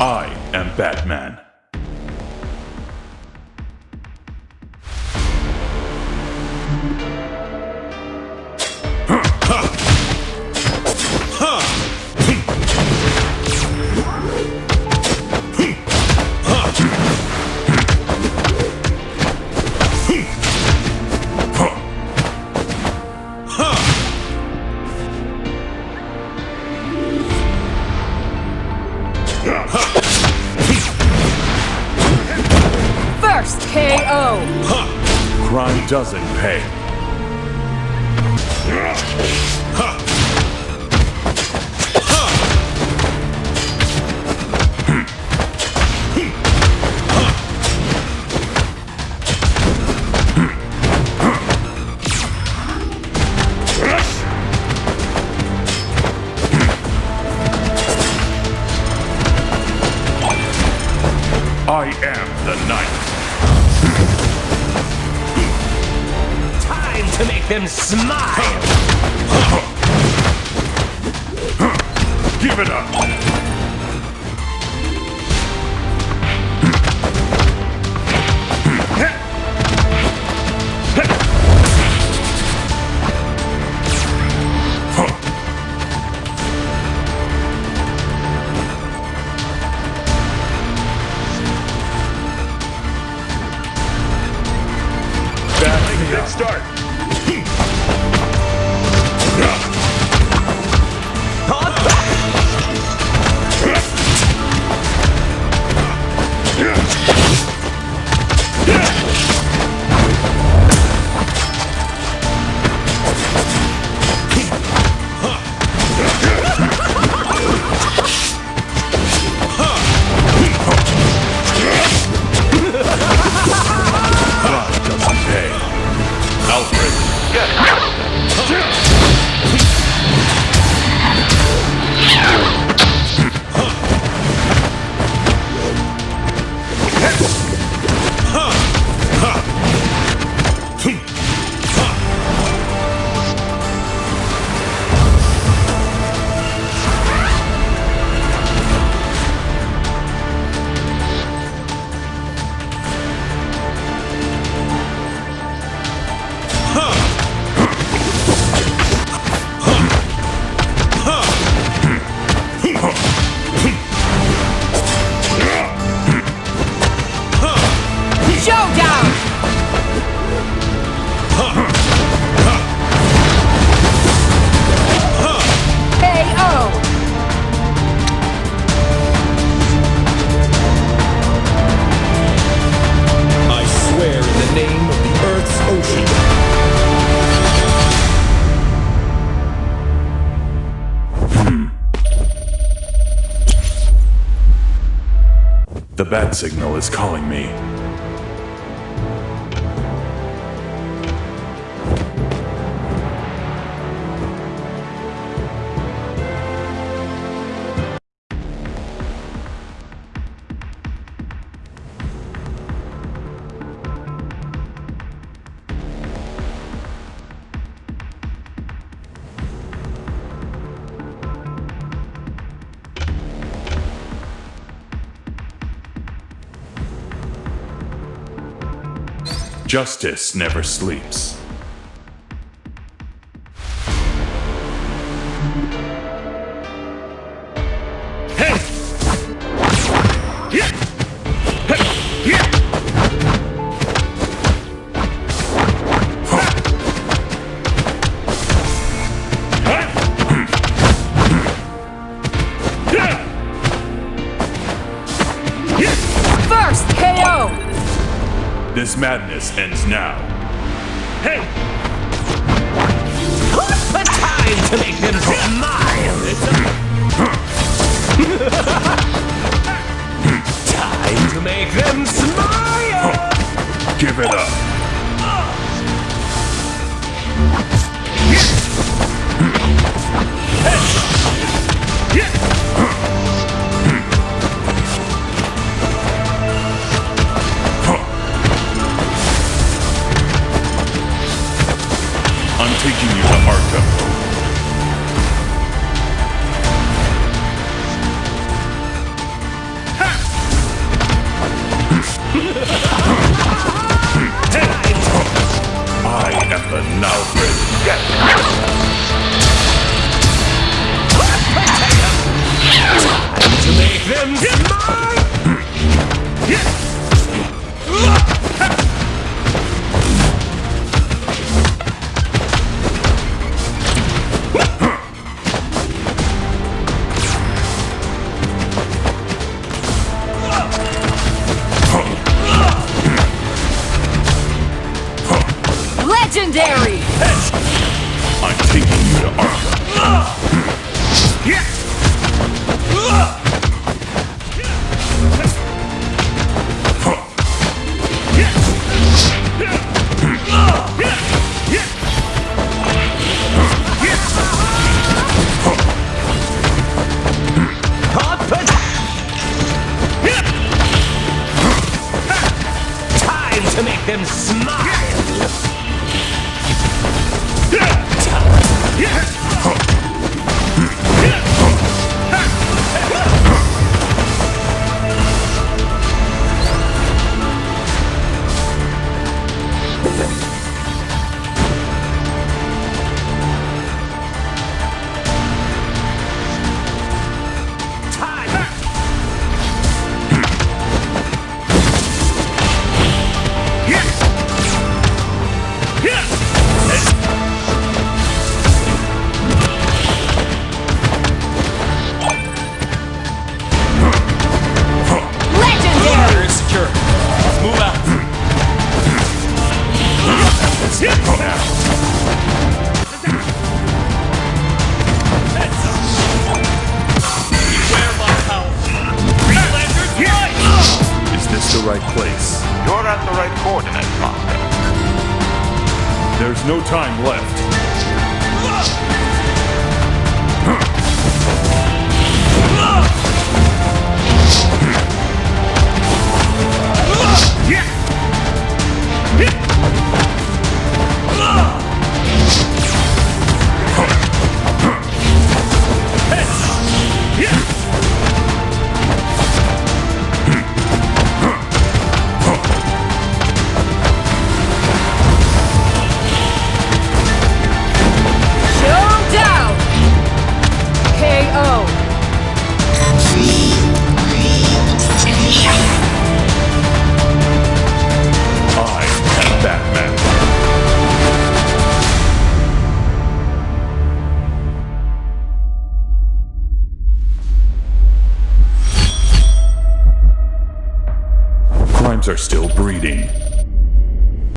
I am Batman. KO! Crime doesn't pay. I am the knight. Make them smile! Give it up. Good start. Crime The bat signal is calling me. Justice never sleeps. This madness ends now. The time to make them smile! time to make them smile! Give it up. taking you to Arkham. I am the now present. to make them mine. Hmm. Yeah! the right place. You're at the right coordinate, Master. There's no time left.